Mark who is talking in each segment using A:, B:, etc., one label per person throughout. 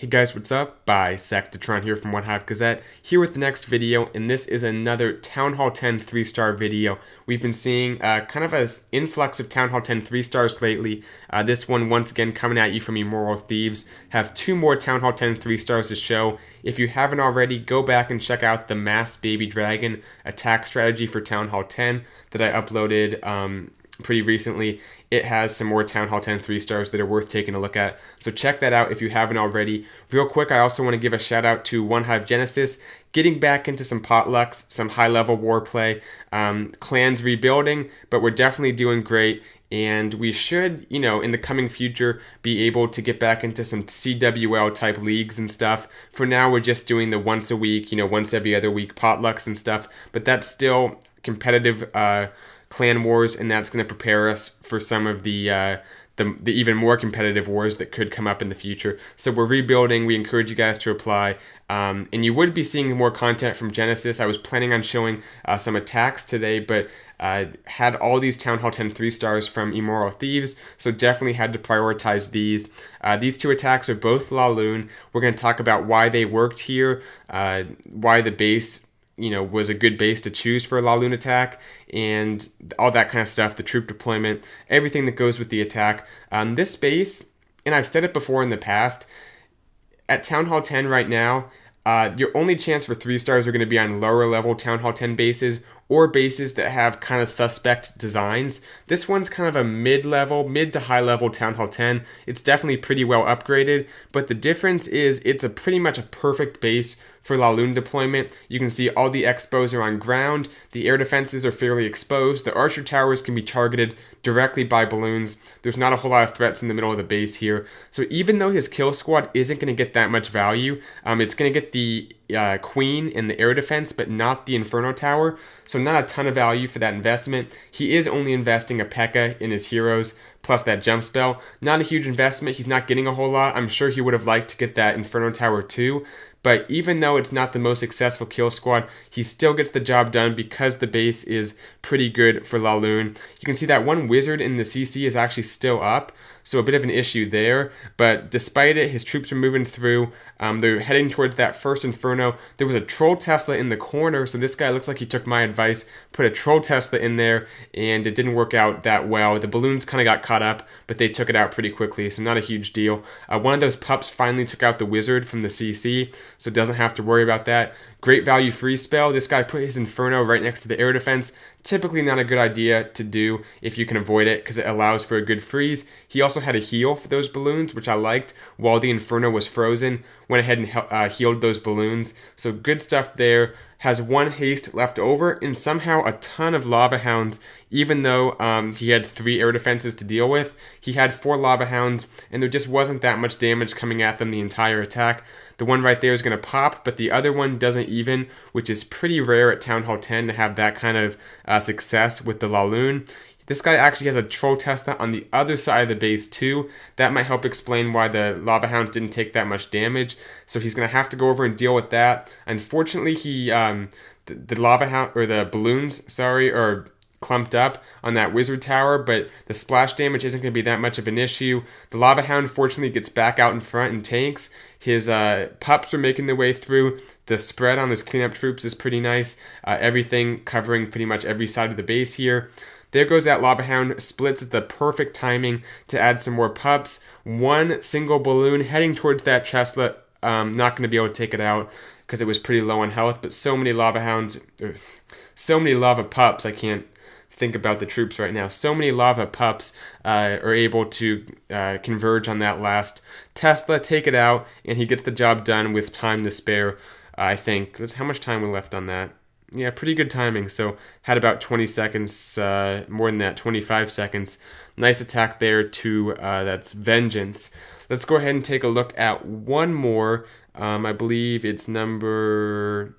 A: Hey guys, what's up? Bisectatron here from One Hive Gazette, here with the next video, and this is another Town Hall 10 3-star video. We've been seeing uh, kind of an influx of Town Hall 10 3-stars lately. Uh, this one, once again, coming at you from Immoral Thieves. Have two more Town Hall 10 3-stars to show. If you haven't already, go back and check out the Mass Baby Dragon attack strategy for Town Hall 10 that I uploaded um, pretty recently. It has some more Town Hall 10 3 stars that are worth taking a look at. So check that out if you haven't already. Real quick, I also want to give a shout out to One Hive Genesis, getting back into some potlucks, some high level war play, um, clans rebuilding, but we're definitely doing great. And we should, you know, in the coming future, be able to get back into some CWL type leagues and stuff. For now, we're just doing the once a week, you know, once every other week potlucks and stuff. But that's still competitive uh, clan wars, and that's going to prepare us for some of the, uh, the the even more competitive wars that could come up in the future. So we're rebuilding. We encourage you guys to apply. Um, and you would be seeing more content from Genesis. I was planning on showing uh, some attacks today, but uh, had all these Town Hall 10 3 stars from Immoral Thieves, so definitely had to prioritize these. Uh, these two attacks are both Laloon. We're going to talk about why they worked here, uh, why the base you know, was a good base to choose for a Laloon attack, and all that kind of stuff, the troop deployment, everything that goes with the attack. Um, this base, and I've said it before in the past, at Town Hall 10 right now, uh, your only chance for three stars are going to be on lower level Town Hall 10 bases or bases that have kind of suspect designs. This one's kind of a mid-level, mid to high level Town Hall 10. It's definitely pretty well upgraded, but the difference is it's a pretty much a perfect base for Laloon deployment. You can see all the expos are on ground, the air defenses are fairly exposed, the archer towers can be targeted directly by balloons. There's not a whole lot of threats in the middle of the base here. So even though his kill squad isn't going to get that much value, um, it's going to get the uh, queen and the air defense, but not the inferno tower. So not a ton of value for that investment. He is only investing a P.E.K.K.A in his heroes plus that jump spell. Not a huge investment. He's not getting a whole lot. I'm sure he would have liked to get that Inferno Tower too. But even though it's not the most successful kill squad, he still gets the job done because the base is pretty good for Laloon. You can see that one wizard in the CC is actually still up, so a bit of an issue there. But despite it, his troops are moving through. Um, they're heading towards that first Inferno. There was a Troll Tesla in the corner, so this guy looks like he took my advice, put a Troll Tesla in there, and it didn't work out that well. The balloons kind of got caught up, but they took it out pretty quickly, so not a huge deal. Uh, one of those pups finally took out the Wizard from the CC, so doesn't have to worry about that. Great value free spell. This guy put his Inferno right next to the air defense. Typically not a good idea to do if you can avoid it because it allows for a good freeze. He also had a heal for those balloons, which I liked, while the Inferno was frozen. Went ahead and uh, healed those balloons. So good stuff there. Has one haste left over and somehow a ton of Lava Hounds, even though um, he had three air defenses to deal with. He had four Lava Hounds and there just wasn't that much damage coming at them the entire attack. The one right there is going to pop, but the other one doesn't even, which is pretty rare at Town Hall 10 to have that kind of uh, success with the Laloon. This guy actually has a Troll Tesla on the other side of the base too. That might help explain why the Lava Hounds didn't take that much damage. So he's going to have to go over and deal with that. Unfortunately, he um, the, the Lava Hound, or the Balloons, sorry, are clumped up on that wizard tower, but the splash damage isn't going to be that much of an issue. The Lava Hound fortunately gets back out in front and tanks, his uh, pups are making their way through. The spread on his cleanup troops is pretty nice. Uh, everything covering pretty much every side of the base here. There goes that Lava Hound, splits at the perfect timing to add some more pups. One single balloon heading towards that Tesla. Um, not going to be able to take it out because it was pretty low on health, but so many Lava Hounds, so many Lava Pups, I can't think about the troops right now. So many lava pups uh, are able to uh, converge on that last Tesla, take it out, and he gets the job done with time to spare. I think. That's how much time we left on that. Yeah, pretty good timing. So had about 20 seconds, uh, more than that, 25 seconds. Nice attack there to uh, that's Vengeance. Let's go ahead and take a look at one more. Um, I believe it's number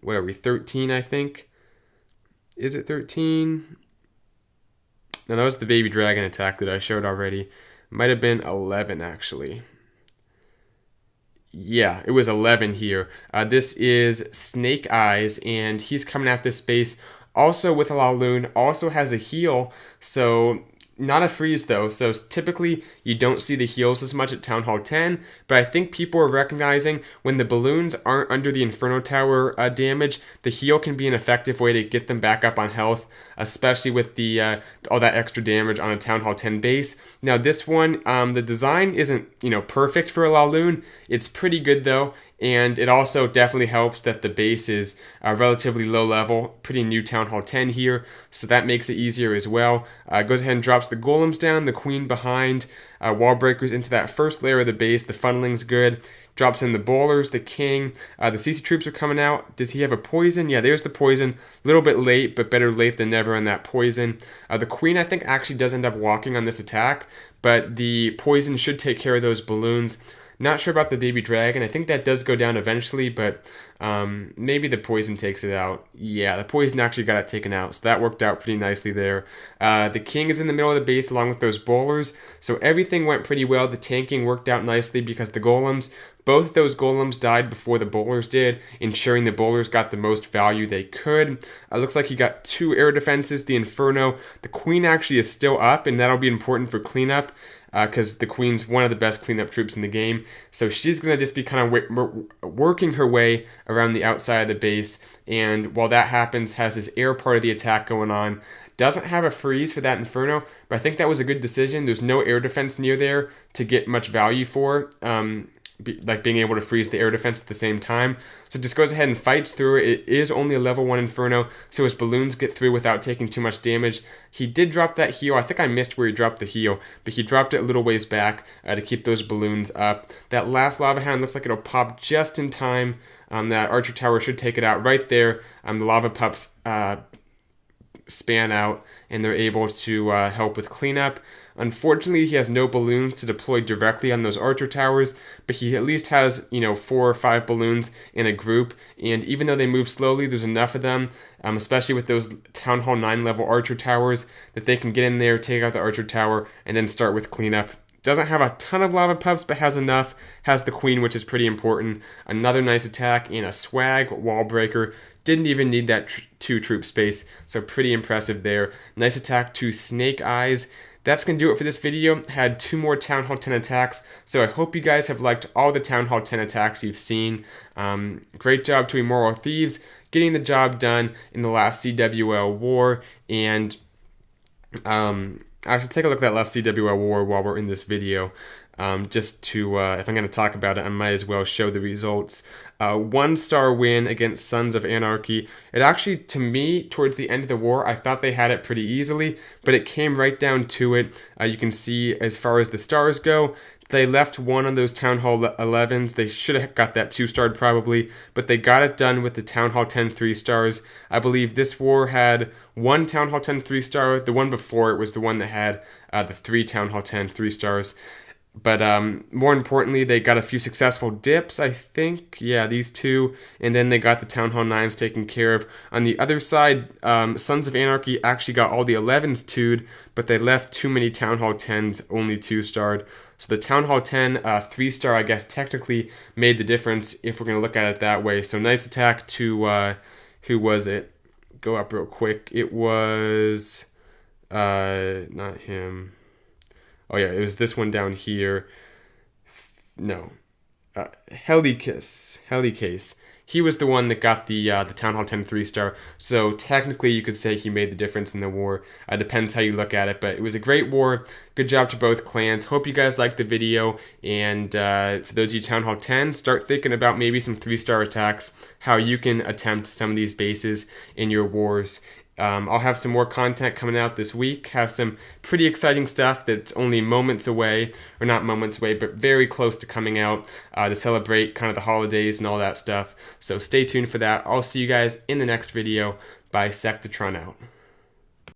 A: what are we 13 I think is it 13? No, that was the baby dragon attack that I showed already. Might have been 11, actually. Yeah, it was 11 here. Uh, this is Snake Eyes, and he's coming at this base also with a Laloon, also has a heal, so not a freeze though, so typically you don't see the heals as much at Town Hall 10, but I think people are recognizing when the balloons aren't under the Inferno Tower uh, damage, the heal can be an effective way to get them back up on health, especially with the uh, all that extra damage on a Town Hall 10 base. Now this one, um, the design isn't you know perfect for a Laloon, it's pretty good though, and it also definitely helps that the base is uh, relatively low level, pretty new Town Hall 10 here, so that makes it easier as well. Uh, goes ahead and drops the golems down, the queen behind, uh, wall breakers into that first layer of the base, the funneling's good. Drops in the bowlers, the king, uh, the CC troops are coming out. Does he have a poison? Yeah, there's the poison. A little bit late, but better late than never on that poison. Uh, the queen, I think, actually does end up walking on this attack, but the poison should take care of those balloons. Not sure about the baby dragon. I think that does go down eventually, but um, maybe the poison takes it out. Yeah, the poison actually got it taken out, so that worked out pretty nicely there. Uh, the king is in the middle of the base along with those bowlers, so everything went pretty well. The tanking worked out nicely because the golems, both those golems died before the bowlers did, ensuring the bowlers got the most value they could. Uh, looks like he got two air defenses, the Inferno. The queen actually is still up, and that'll be important for cleanup because uh, the queen's one of the best cleanup troops in the game. So she's going to just be kind of working her way around the outside of the base. And while that happens, has this air part of the attack going on. Doesn't have a freeze for that Inferno, but I think that was a good decision. There's no air defense near there to get much value for. Um, be, like being able to freeze the air defense at the same time. So it just goes ahead and fights through it. Is only a level 1 Inferno, so his balloons get through without taking too much damage. He did drop that heal. I think I missed where he dropped the heal, but he dropped it a little ways back uh, to keep those balloons up. That last Lava Hound looks like it'll pop just in time. Um, that Archer Tower should take it out right there. Um, the Lava Pups uh, span out, and they're able to uh, help with cleanup. Unfortunately, he has no balloons to deploy directly on those archer towers, but he at least has, you know, four or five balloons in a group. And even though they move slowly, there's enough of them, um, especially with those Town Hall 9 level archer towers, that they can get in there, take out the archer tower, and then start with cleanup. Doesn't have a ton of lava pups, but has enough. Has the queen, which is pretty important. Another nice attack and a swag wall breaker. Didn't even need that two troop space, so pretty impressive there. Nice attack to Snake Eyes. That's going to do it for this video. Had two more Town Hall 10 attacks, so I hope you guys have liked all the Town Hall 10 attacks you've seen. Um, great job to Immoral Thieves getting the job done in the last CWL war, and um, actually take a look at that last CWL war while we're in this video um, just to, uh, if I'm going to talk about it, I might as well show the results. Uh, one star win against Sons of Anarchy. It actually, to me, towards the end of the war, I thought they had it pretty easily, but it came right down to it. Uh, you can see as far as the stars go, they left one on those Town Hall 11s. They should have got that two starred probably, but they got it done with the Town Hall 10 three stars. I believe this war had one Town Hall 10 three star. The one before it was the one that had uh, the three Town Hall 10 three stars. But um, more importantly, they got a few successful dips, I think. Yeah, these two. And then they got the Town Hall 9s taken care of. On the other side, um, Sons of Anarchy actually got all the 11s 2'd, but they left too many Town Hall 10s only 2-starred. So the Town Hall 10 uh, 3-star, I guess, technically made the difference if we're going to look at it that way. So nice attack to, uh, who was it? Go up real quick. It was, uh, not him. Oh yeah, it was this one down here. No, uh, Helicus, Helicase. He was the one that got the uh, the Town Hall 10 3 star. So technically, you could say he made the difference in the war. Uh, depends how you look at it, but it was a great war. Good job to both clans. Hope you guys liked the video. And uh, for those of you Town Hall 10, start thinking about maybe some three star attacks, how you can attempt some of these bases in your wars. Um, I'll have some more content coming out this week. Have some pretty exciting stuff that's only moments away, or not moments away, but very close to coming out uh, to celebrate kind of the holidays and all that stuff. So stay tuned for that. I'll see you guys in the next video. Bisectatron out.